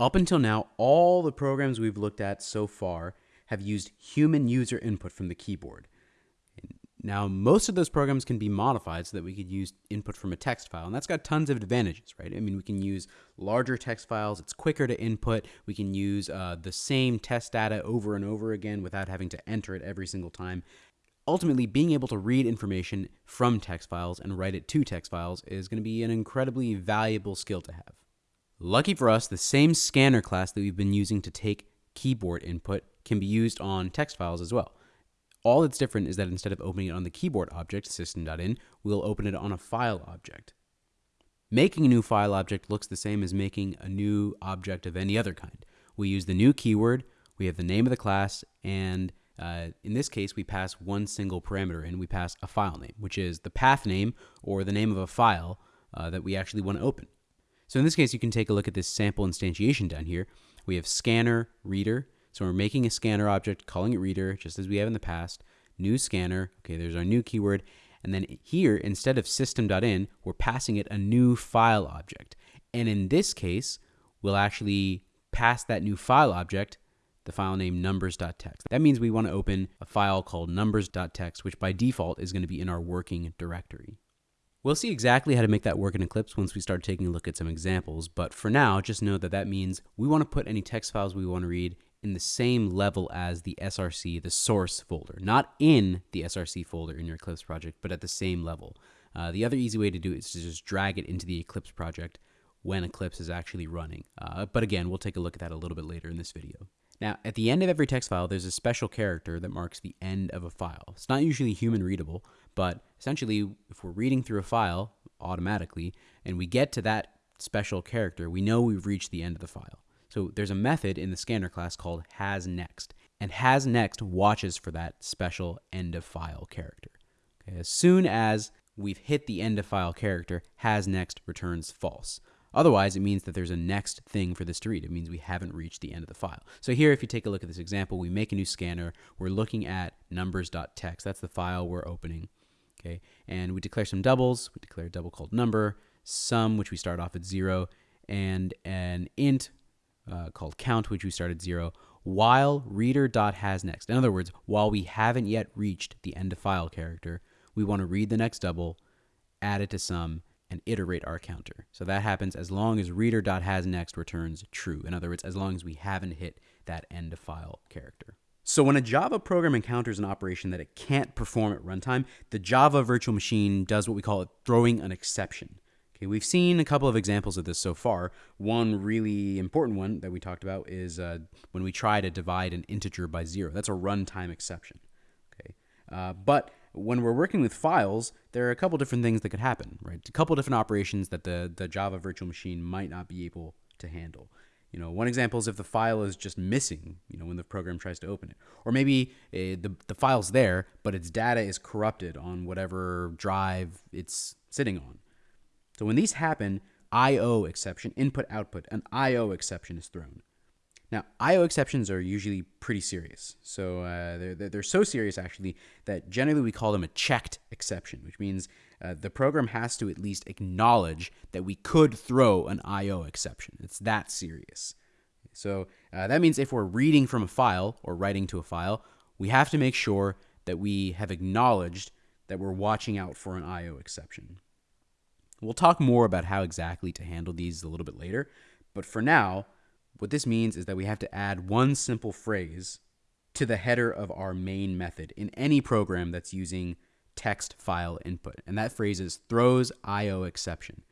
Up until now, all the programs we've looked at so far have used human user input from the keyboard. Now, most of those programs can be modified so that we could use input from a text file, and that's got tons of advantages, right? I mean, we can use larger text files, it's quicker to input, we can use uh, the same test data over and over again without having to enter it every single time. Ultimately, being able to read information from text files and write it to text files is going to be an incredibly valuable skill to have. Lucky for us, the same scanner class that we've been using to take keyboard input can be used on text files as well. All that's different is that instead of opening it on the keyboard object, system.in, we'll open it on a file object. Making a new file object looks the same as making a new object of any other kind. We use the new keyword, we have the name of the class, and uh, in this case, we pass one single parameter in. We pass a file name, which is the path name or the name of a file uh, that we actually want to open. So in this case, you can take a look at this sample instantiation down here. We have scanner, reader, so we're making a scanner object, calling it reader, just as we have in the past. New scanner, okay, there's our new keyword. And then here, instead of system.in, we're passing it a new file object. And in this case, we'll actually pass that new file object the file name numbers.txt. That means we want to open a file called numbers.txt, which by default is going to be in our working directory. We'll see exactly how to make that work in Eclipse once we start taking a look at some examples, but for now, just know that that means we want to put any text files we want to read in the same level as the SRC, the source folder, not in the SRC folder in your Eclipse project, but at the same level. Uh, the other easy way to do it is to just drag it into the Eclipse project when Eclipse is actually running. Uh, but again, we'll take a look at that a little bit later in this video. Now, at the end of every text file, there's a special character that marks the end of a file. It's not usually human readable, but essentially, if we're reading through a file automatically and we get to that special character, we know we've reached the end of the file. So there's a method in the scanner class called hasNext, and hasNext watches for that special end of file character. Okay, as soon as we've hit the end of file character, hasNext returns false. Otherwise, it means that there's a next thing for this to read. It means we haven't reached the end of the file. So here, if you take a look at this example, we make a new scanner. We're looking at numbers.txt. That's the file we're opening. Okay, and we declare some doubles. We declare a double called number, sum, which we start off at zero, and an int uh, called count, which we start at zero, while reader.hasNext. In other words, while we haven't yet reached the end of file character, we want to read the next double, add it to sum, and iterate our counter. So that happens as long as reader.hasNext returns true. In other words, as long as we haven't hit that end of file character. So when a Java program encounters an operation that it can't perform at runtime, the Java virtual machine does what we call it throwing an exception. Okay, we've seen a couple of examples of this so far. One really important one that we talked about is uh, when we try to divide an integer by zero. That's a runtime exception. Okay, uh, but when we're working with files, there are a couple different things that could happen, right? A couple different operations that the, the Java virtual machine might not be able to handle. You know, one example is if the file is just missing, you know, when the program tries to open it. Or maybe uh, the, the file's there, but its data is corrupted on whatever drive it's sitting on. So when these happen, IO exception, input output, an IO exception is thrown. Now, IO exceptions are usually pretty serious. So uh, they're, they're so serious, actually, that generally we call them a checked exception, which means uh, the program has to at least acknowledge that we could throw an IO exception. It's that serious. So uh, that means if we're reading from a file or writing to a file, we have to make sure that we have acknowledged that we're watching out for an IO exception. We'll talk more about how exactly to handle these a little bit later, but for now, what this means is that we have to add one simple phrase to the header of our main method in any program that's using text file input. And that phrase is throws IO exception.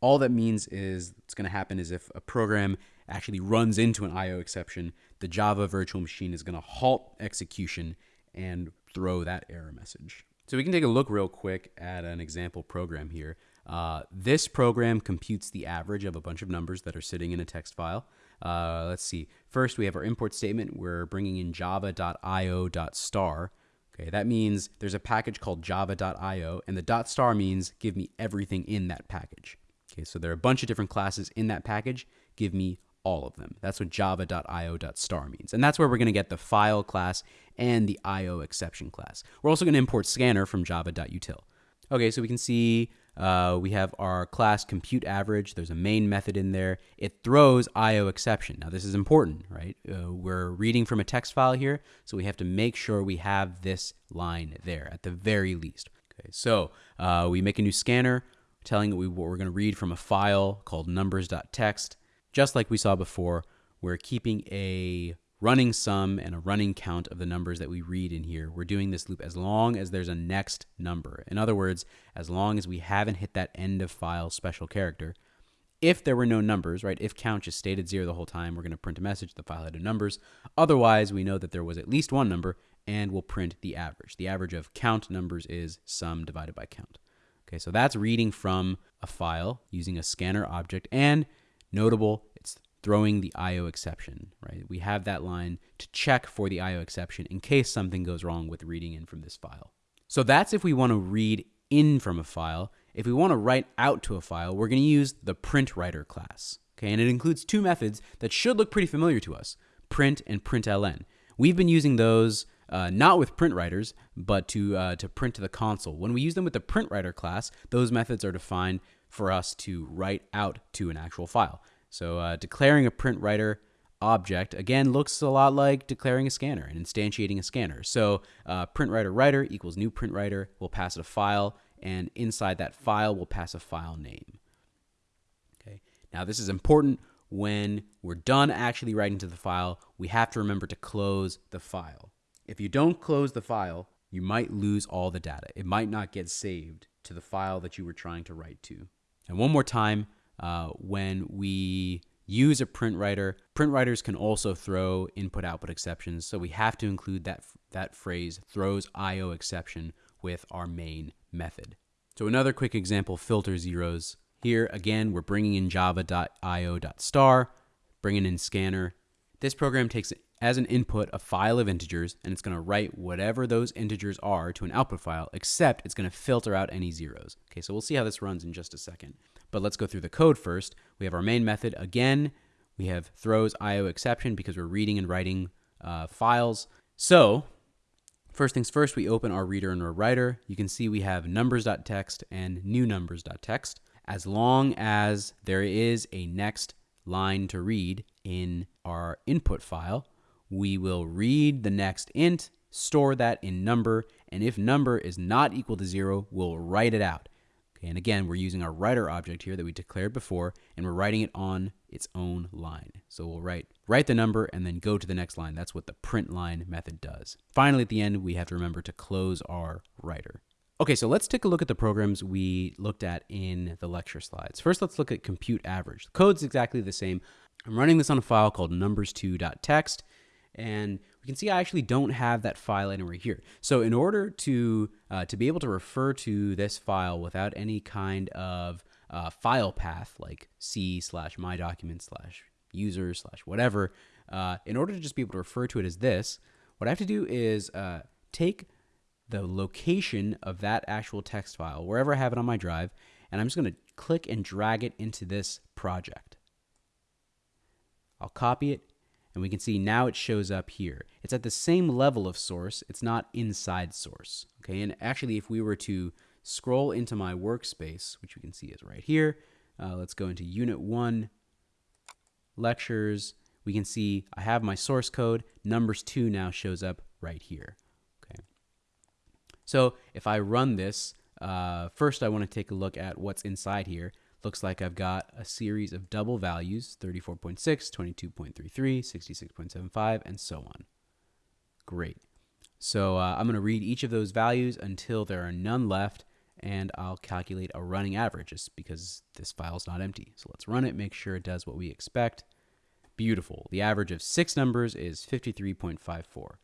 All that means is what's going to happen is if a program actually runs into an IO exception, the Java virtual machine is going to halt execution and throw that error message. So we can take a look real quick at an example program here. Uh, this program computes the average of a bunch of numbers that are sitting in a text file. Uh, let's see. First, we have our import statement. We're bringing in java.io.star. Okay, that means there's a package called java.io, and the dot star means give me everything in that package. Okay, so there are a bunch of different classes in that package. Give me all of them. That's what java.io.star means. And that's where we're going to get the file class and the IO exception class. We're also going to import scanner from java.util. Okay, so we can see uh, we have our class compute average. There's a main method in there. It throws IO exception. Now this is important, right? Uh, we're reading from a text file here, so we have to make sure we have this line there at the very least. Okay, so uh, we make a new scanner telling it we, what we're going to read from a file called numbers.txt. Just like we saw before, we're keeping a running sum and a running count of the numbers that we read in here. We're doing this loop as long as there's a next number. In other words, as long as we haven't hit that end of file special character. If there were no numbers, right, if count just stayed at zero the whole time, we're going to print a message, the file had no numbers. Otherwise, we know that there was at least one number and we'll print the average. The average of count numbers is sum divided by count. Okay, so that's reading from a file using a scanner object and notable, it's throwing the IO exception, right? We have that line to check for the IO exception in case something goes wrong with reading in from this file. So that's if we want to read in from a file. If we want to write out to a file, we're going to use the print writer class. Okay, and it includes two methods that should look pretty familiar to us, print and println. We've been using those uh, not with print writers, but to, uh, to print to the console. When we use them with the print writer class, those methods are defined for us to write out to an actual file. So uh, declaring a print writer object again looks a lot like declaring a scanner and instantiating a scanner. So uh, print writer writer equals new print writer. We'll pass it a file, and inside that file, we'll pass a file name. Okay. Now this is important when we're done actually writing to the file. We have to remember to close the file. If you don't close the file, you might lose all the data. It might not get saved to the file that you were trying to write to. And one more time, uh, when we use a print writer. Print writers can also throw input output exceptions, so we have to include that, that phrase throws IO exception with our main method. So another quick example, filter zeros. Here again, we're bringing in java.io.star, bringing in scanner. This program takes as an input a file of integers and it's going to write whatever those integers are to an output file, except it's going to filter out any zeros. Okay, so we'll see how this runs in just a second. But let's go through the code first. We have our main method. Again, we have throws IO exception because we're reading and writing uh, files. So first things first, we open our reader and our writer. You can see we have numbers.txt and new numbers.txt. As long as there is a next line to read in our input file, we will read the next int, store that in number, and if number is not equal to zero, we'll write it out. Okay, and again, we're using our writer object here that we declared before, and we're writing it on its own line. So we'll write, write the number and then go to the next line. That's what the print line method does. Finally, at the end, we have to remember to close our writer. Okay, so let's take a look at the programs we looked at in the lecture slides. First, let's look at compute average. The code's exactly the same. I'm running this on a file called numbers2.txt, and we can see I actually don't have that file anywhere here. So in order to, uh, to be able to refer to this file without any kind of uh, file path like C slash my document slash user slash whatever, uh, in order to just be able to refer to it as this, what I have to do is uh, take the location of that actual text file, wherever I have it on my drive, and I'm just going to click and drag it into this project. I'll copy it and we can see now it shows up here. It's at the same level of source, it's not inside source. Okay, and actually if we were to scroll into my workspace, which we can see is right here, uh, let's go into Unit 1, Lectures, we can see I have my source code, numbers 2 now shows up right here. Okay, So if I run this, uh, first I want to take a look at what's inside here. Looks like I've got a series of double values, 34.6, 22.33, 66.75, and so on. Great. So uh, I'm going to read each of those values until there are none left, and I'll calculate a running average just because this file is not empty. So let's run it, make sure it does what we expect. Beautiful. The average of six numbers is 53.54.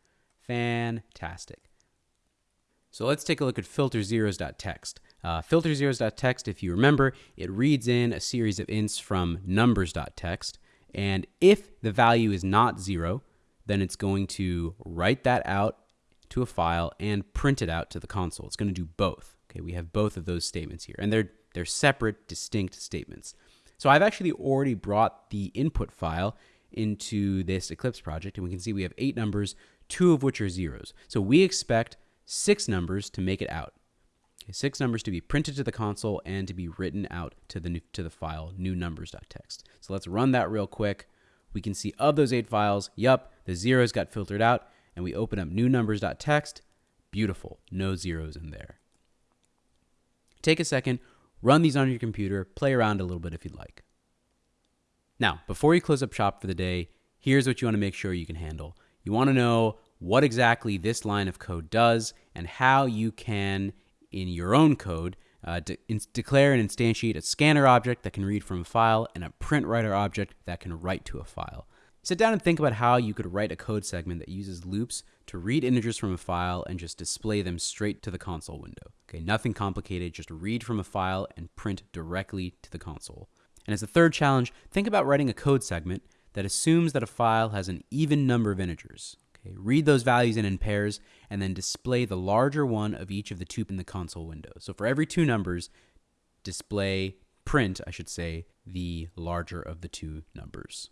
Fantastic. So let's take a look at filterzeros.txt. Uh, if you remember, it reads in a series of ints from numbers.txt. And if the value is not zero, then it's going to write that out to a file and print it out to the console. It's going to do both. Okay, we have both of those statements here, and they're they're separate, distinct statements. So I've actually already brought the input file into this Eclipse project, and we can see we have eight numbers, two of which are zeros. So we expect six numbers to make it out. Okay, six numbers to be printed to the console and to be written out to the new, to the file new numbers.txt. So let's run that real quick. We can see of those eight files, yup, the zeros got filtered out, and we open up new numbers.txt. Beautiful, no zeros in there. Take a second, run these on your computer, play around a little bit if you'd like. Now, before you close up shop for the day, here's what you want to make sure you can handle. You want to know what exactly this line of code does and how you can, in your own code, uh, de- declare and instantiate a scanner object that can read from a file and a print writer object that can write to a file. Sit down and think about how you could write a code segment that uses loops to read integers from a file and just display them straight to the console window. Okay, nothing complicated, just read from a file and print directly to the console. And as a third challenge, think about writing a code segment that assumes that a file has an even number of integers. Okay, read those values in in pairs and then display the larger one of each of the two in the console window. So for every two numbers, display print, I should say, the larger of the two numbers.